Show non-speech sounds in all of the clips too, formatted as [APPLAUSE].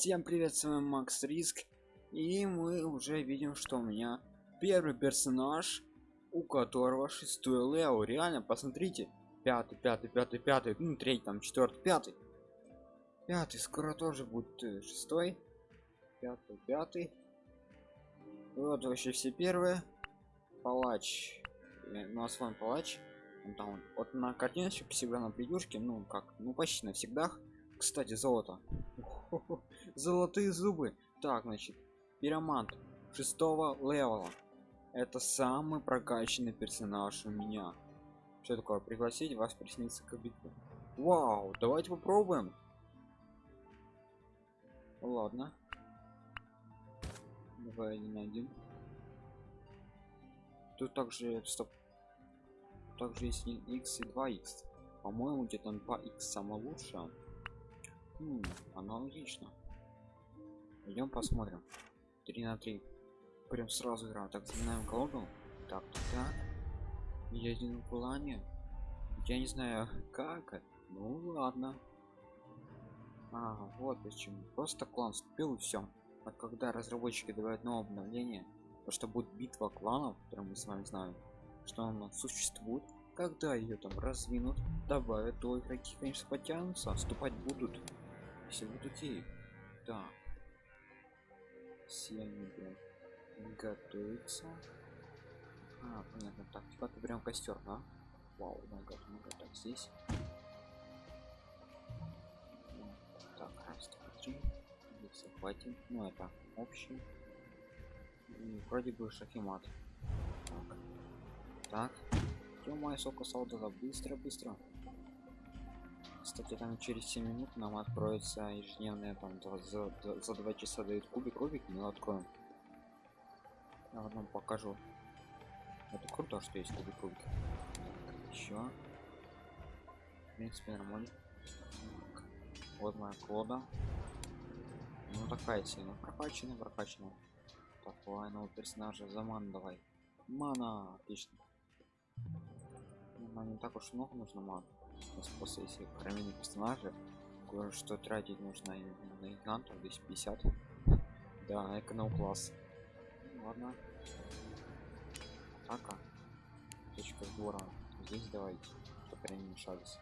Всем привет, с вами Макс Риск. И мы уже видим, что у меня первый персонаж, у которого шестой Лео. Реально, посмотрите. Пятый, пятый, пятый, пятый, ну третий, там четвертый, пятый. Пятый, скоро тоже будет э, шестой. Пятый, пятый. Вот вообще все первые. Палач. Э, ну а с вами палач. Он там вот на картиночке всегда на придюшке, ну как, ну почти навсегда. Кстати, золото. [LAUGHS] Золотые зубы. Так, значит, пиромант шестого левела. Это самый прокачанный персонаж у меня. Что такое? Пригласить вас присниться к битве. Вау, давайте попробуем. Ладно. Давай один на один. Тут также стоп. Также есть x и 2x. По-моему, где-то 2x самое лучшее. Хм, аналогично. Идем посмотрим. 3 на 3. Прям сразу играем. Так, заменяем колоду. Так, так. Я один в плане. Я не знаю, [LAUGHS] как. Ну ладно. А, вот почему. Просто клан вступил и все. А когда разработчики добавят новое обновление, то что будет битва кланов, которую мы с вами знаем, что она существует, когда ее там развинут, добавят, то игроки, конечно, потянутся, вступать будут все вот окей так они прям готовятся. А понятно. Так типа ты прям костер да? Вау много много так здесь. Так раз два три. Здесь захватим ну это общий. И вроде бы шахимат. Так. Так. Ё сока солдата. Быстро быстро кстати там через 7 минут нам откроется ежедневная там за, за, за 2 часа дают кубик кубик мы откроем. Я вам покажу. Это круто что есть кубик кубик. Еще в принципе нормально. Вот моя кода ну такая сильно прокачана прокачана такого нового персонажа заман давай. Мана отлично. Не так уж много нужно мана после если променить персонажа. Кое-что тратить нужно на игнантов 250 да эконом класс. Ну, ладно. Атака. Точка сбора. Здесь давайте. Чтобы они мешались.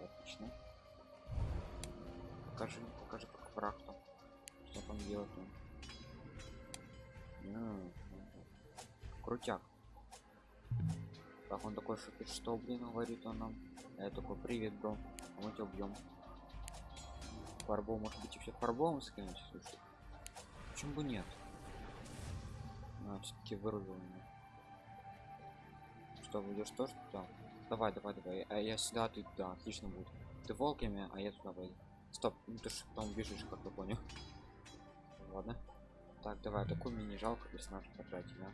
Отлично. Покажи покажи как практу что там делать он крутяк. Так он такой шутит что блин говорит он нам я такой привет бро мы тебя убьем фарбол может быть вообще фарболом скинуть слушай почему бы нет? А, все-таки вырубил меня что выйдешь тоже туда? Давай давай давай а я сюда ты да отлично будет. Ты волками а я туда пойду. Стоп ну ты же там бежишь как я понял? Ладно. Так давай такой мне не жалко персонаж потратить да?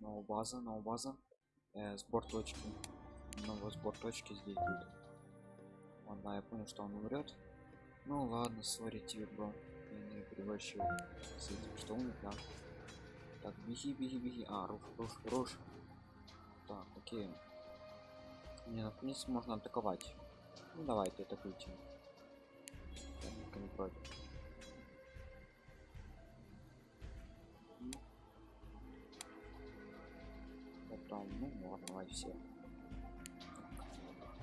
Новая база новая база э, сбор точки. Новый сбор точки здесь будет. Ладно я понял что он умрет. Ну ладно сори тебе бро. Я не превращаю с этим. Что он да так беги беги беги. А руш руш руш. Так окей. Не ну, в принципе можно атаковать. Ну давайте атакуйте я не против потом ну ладно давай все.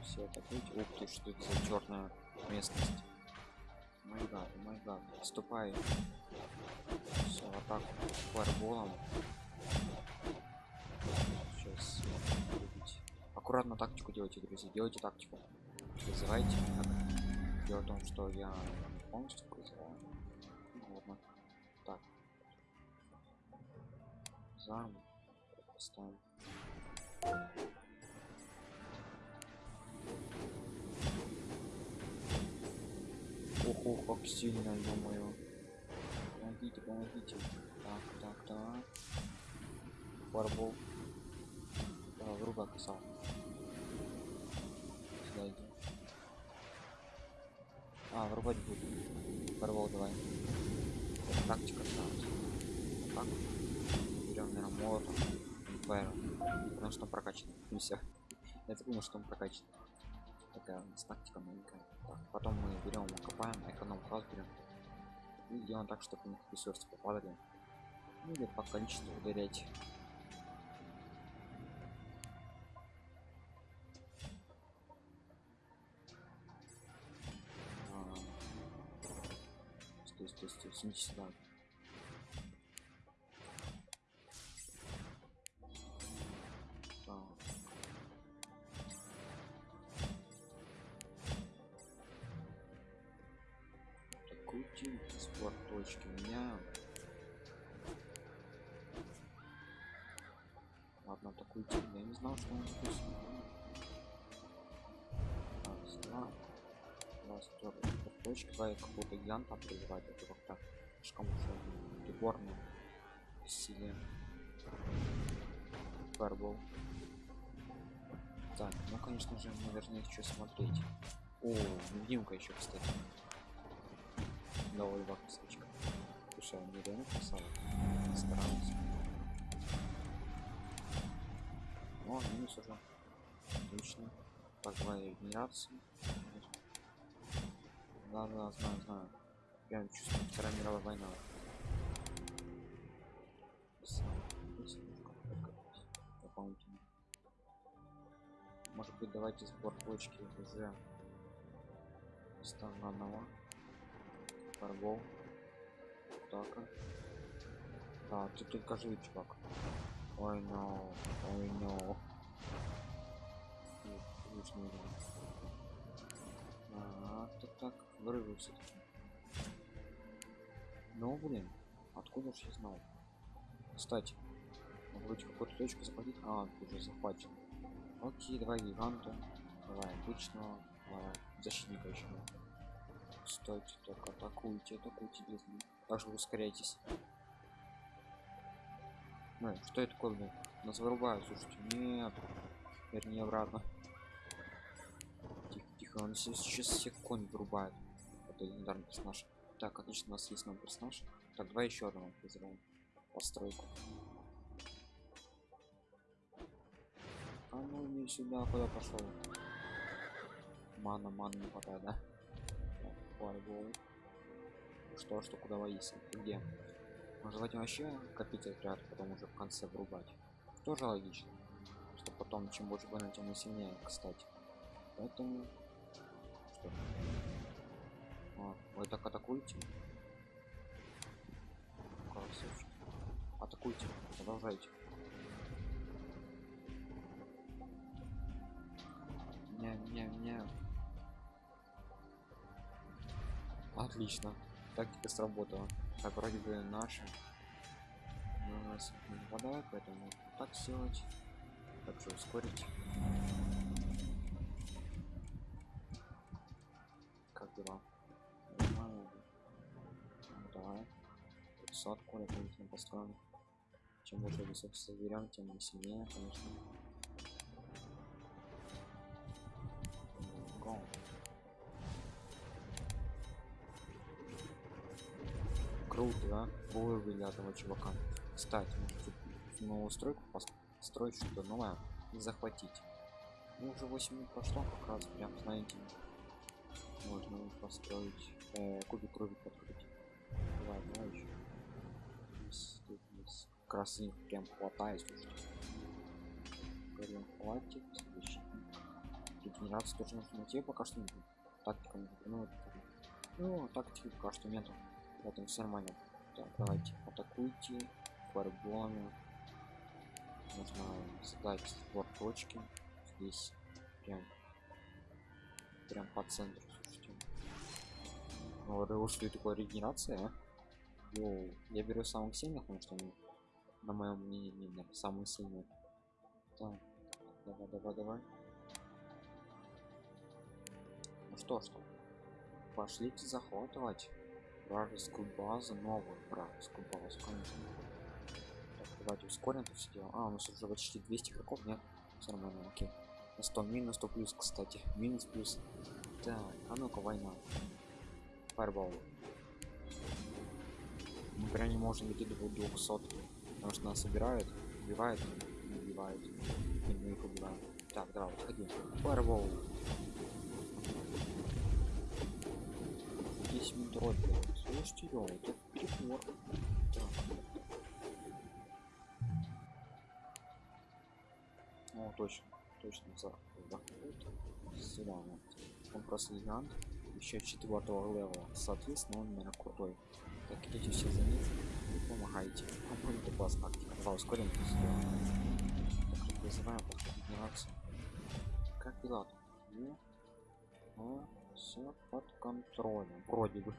Все это быть ух ты что это за черная местность. Мой гад мой гад вступай все так фарболом сейчас аккуратно тактику делайте друзья делайте тактику. Вызывайте как дело в том что я полностью вызываю ну, ладно. Так. Зам. Поставим Ого, как сильно, думаю. Помогите, помогите. Так, так, так. Фарбол. Да, грубо касал. Сюда иди. А, врубать буду. Фарбол давай. Тактика ставить. Так. Берем, наверное, молотом. Фаер. Потому что он прокачан. И все. Я так думал, что он прокачан. такая у нас тактика маленькая так, потом мы берем копаем эконом класс берем и делаем так чтобы у них ресурсы попадали ну, или по количеству ударять А, стой стой стой сюда Ладно, атакуйте. Я не знал, что он такой сильный. Второй. Спорт точки. Два какого-то гиганта призывать. Это как-то слишком уж приборно. Силе. Фарбол. Так, ну конечно же должны еще смотреть. О, невидимка еще, кстати. Новая косточка. Слушай, он мне реально красава. Старался. О, минус уже. Отлично. Так, давай регенерацию. Да, да, знаю, знаю. Я чувствую, Вторая мировая война. Дополнительно. Может быть, давайте сбор точки уже станганова. Фарбол. Так. Да, ты только живи, чувак. Ой, но, ой, но. А, так, так. Ну, блин, откуда ж я знал? Кстати, вроде какую-то точку захватить. А, уже захвачен. Окей, давай гиганта. Давай обычного. Давай защитника еще. Стойте, только атакуйте, атакуйте без. Также ускоряйтесь. Ну, что это такое, блин? Нас вырубают, слушайте. Нет. Вернее, обратно. Тихо, тихо, он сейчас, всех конь вырубает. Это легендарный персонаж. Так, отлично, у нас есть новый персонаж. Так, давай еще одного вызовем. Постройку. А ну не сюда, куда пошел? Мана, мана не хватает, да? Что, что, куда воится? Ты где? Может желательно вообще копить отряд, потом уже в конце врубать. Тоже логично. Что потом, чем больше больно, тем сильнее, кстати. Поэтому... Что? А, вы так атакуете? Красавчик. Атакуйте, продолжайте. Не, не, не. Отлично. Тактика сработала. Так, вроде бы наши. Но у нас не нападают, поэтому так сделать. Так что ускорить. Как дела? Нормально. Ну, давай. Сотку дополнительно построим. Чем больше ресурсов соберем, тем мы сильнее, конечно. Go. Круто, да? Вывели этого чувака. Кстати, может новую стройку построить что-то новое и захватить. Ну, уже 8 минут прошло, как раз прям, знаете, можно построить э, кубик крови подкрутить. Давай, давай еще. Их прям хватает, слушайте. Прям хватит. Регенерацию тоже нужно найти, пока что нет. Тактика не ну, ну, тактики пока что нету. Поэтому все нормально. Так, давайте атакуйте фарболами. Нужно задать сбор точки. Здесь прям прям по центру, слушайте. Ну, вот что это такое регенерация, а? Йоу, я беру самых сильных, потому что они, на моем мнении, не самые сильные. Так, давай, давай, давай. Ну что, что? Пошлите захватывать вражескую базу, новую вражескую базу, конечно. Так, давайте ускорим это все дело. А, у нас уже почти 200 игроков, нет? Все нормально, окей. На 100 минус, 100 плюс, кстати. Минус плюс. Так, а ну-ка, война. Фаербол. Мы прям не можем идти до 200, потому что нас собирают, убивают, убивают, и мы их убиваем. Так, давай, отходи. Фаербол. Контроль делать. Слушайте, ё, это перебор. О, точно, точно за заход. Сюда, вот. Он просто гигант. Еще четвертого левела. Соответственно, он, наверное, крутой. Так, идите все за ним и помогайте. А мы это классно. За сделаем. Так, подходить генерацию. Как дела? Ну, ну, все под контролем. Вроде бы.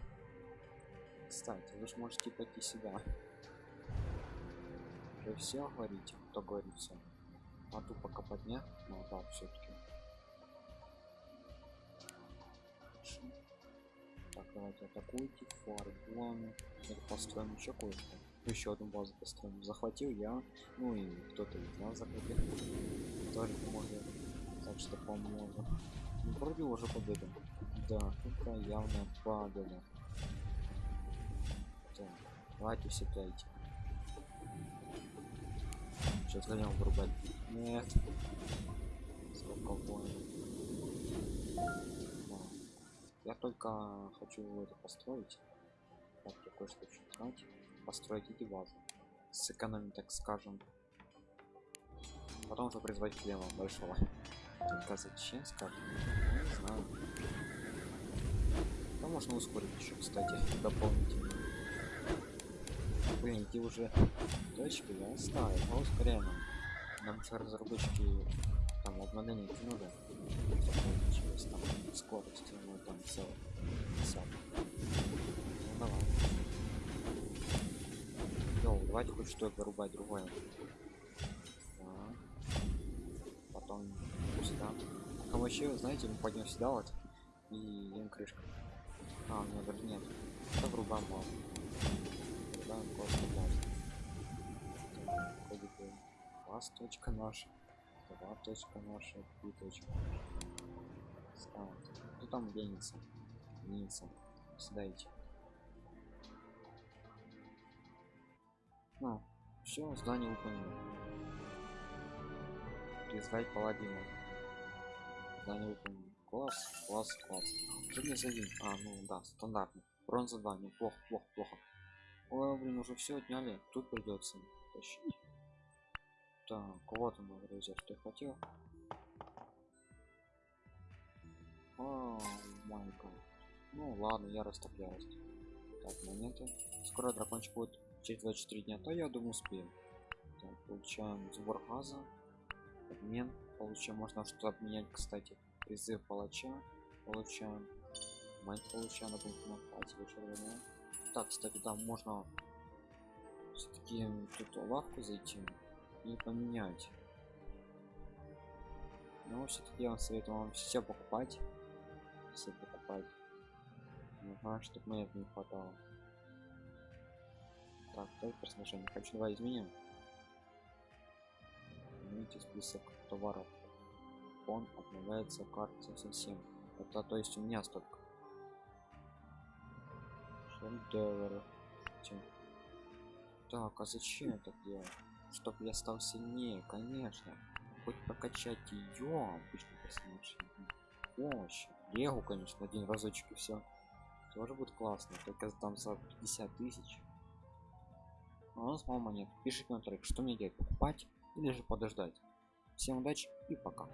Кстати, вы же можете пойти сюда. Вы все говорите, кто говорит все. А тут пока поднять, ну да, все-таки. Так, давайте атакуйте, фарбон. Это построим еще кое-что. Еще одну базу построим. Захватил я, ну и кто-то из нас захватил. Тоже поможет. Так что поможет. Ну, вроде уже победа. Да, это явная победа. Так, давайте все пяйте. Сейчас гонем вырубать. Нет. Сколько. Я только хочу это построить. Так, я кое-что хочу знать. Построить эти базы. Сэкономить, так скажем. Потом уже призвать хлеба большого. Только зачем, скажем? Не знаю. Да можно ускорить еще, кстати, дополнительно. Блин, эти уже точки я оставил, а ускоряем. Нам же разработчики там обновление нужно. Получилось там скорость, ну там все. все. Ну давай. Йоу, давайте хоть что-то рубать другое. Да. Потом сюда. А вообще, знаете, мы пойдем сюда вот и им крышка. А, у меня даже нет. Это врубам мало. Врубаем просто класс. Вроде бы класс точка наша. Два точка наша, три точка наша. Ставить. Кто там денется? Денется. Сюда идти. Ну, все, здание выполнено. Призвать паладина. Здание выполнено. Класс, класс, класс. Желез один. А, ну да, стандартный. Бронза 2, неплохо, плохо, плохо. Ой, блин, уже все отняли. Тут придется тащить. Так, вот он, друзья, что я хотел. О, май. Ну ладно, так ярость. Так, монеты. Скоро дракончик будет через 24 дня, то я думаю успеем. Так, получаем сбор газа. Обмен. Получаем, можно что-то обменять, кстати. Призыв палача. Получаем. Мать получаем, например, на Так, кстати, там можно все-таки тут лавку зайти и поменять. Но все-таки я вам советую вам все покупать. Все покупать. Ага, чтобы мне это не хватало. Так, только персонажа не хочу. Давай изменим. Измените список товаров. Он обновляется карте совсем. Это то есть у меня столько. Шедевр. Так, а зачем это делать? Чтоб я стал сильнее, конечно. Хоть прокачать ее обычно. Помощь. Легу, конечно, один разочек и все. Тоже будет классно. Только там за 50 тысяч. А у нас мало монет. Пишите на трек, что мне делать, покупать или же подождать. Всем удачи и пока.